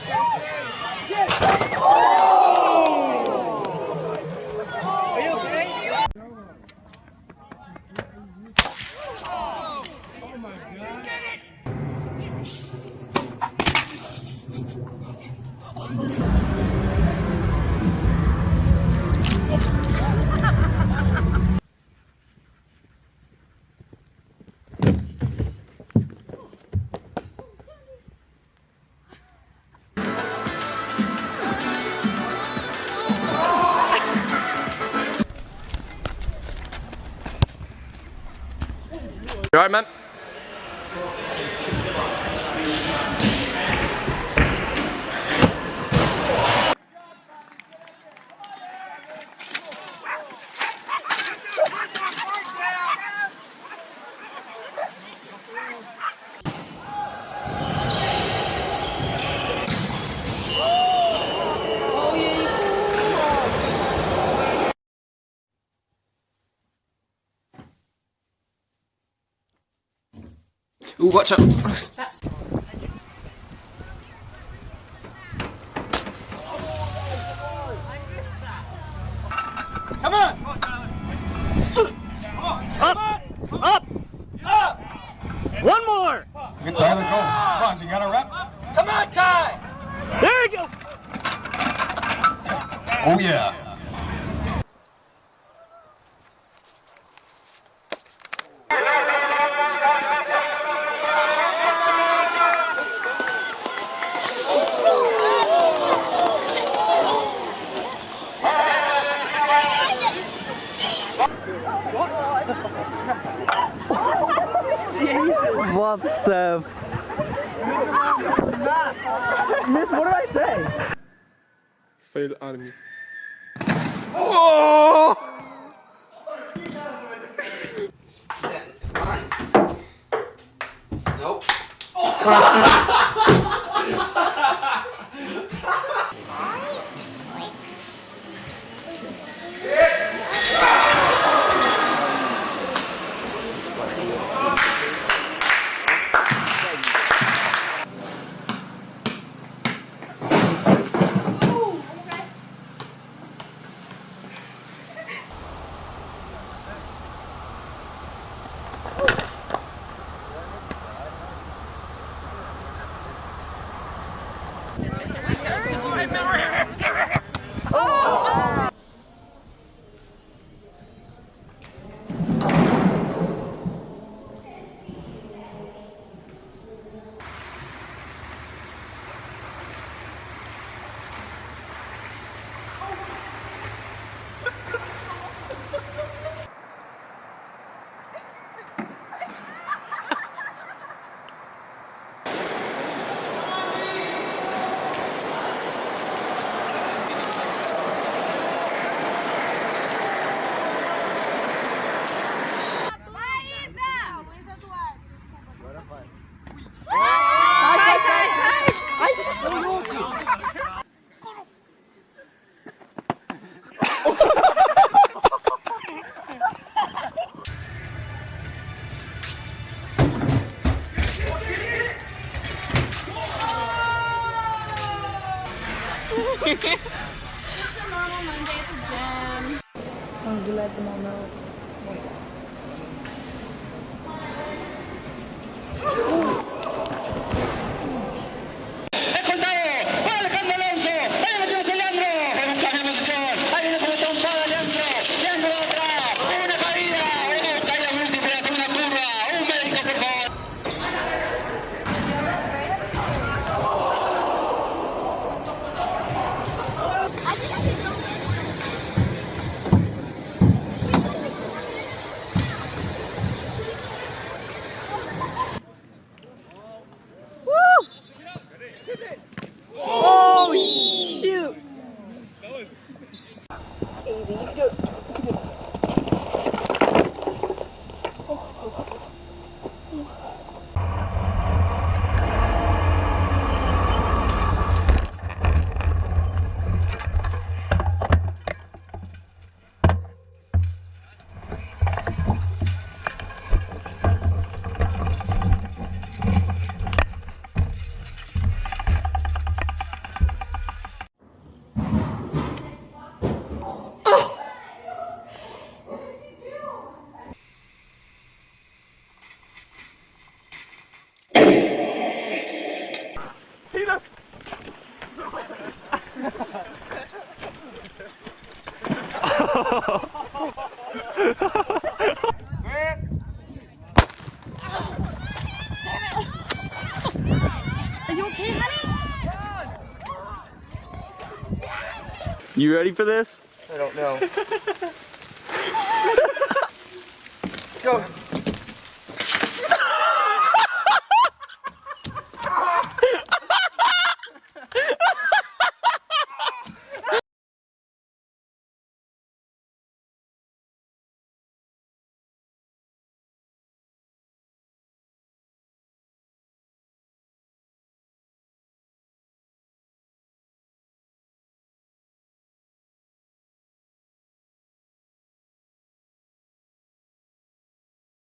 Bye. You alright, man? Ooh, watch out. Come on! Up! Up! Up! One more! Good Tyler, go. Come on, you got a rep? Come on, Ty! There you go! Oh, yeah. What the? Miss, what did I say? Fail army. Oh! Nope. Yeah. I'm glad the mom You ready for this? I don't know. Go.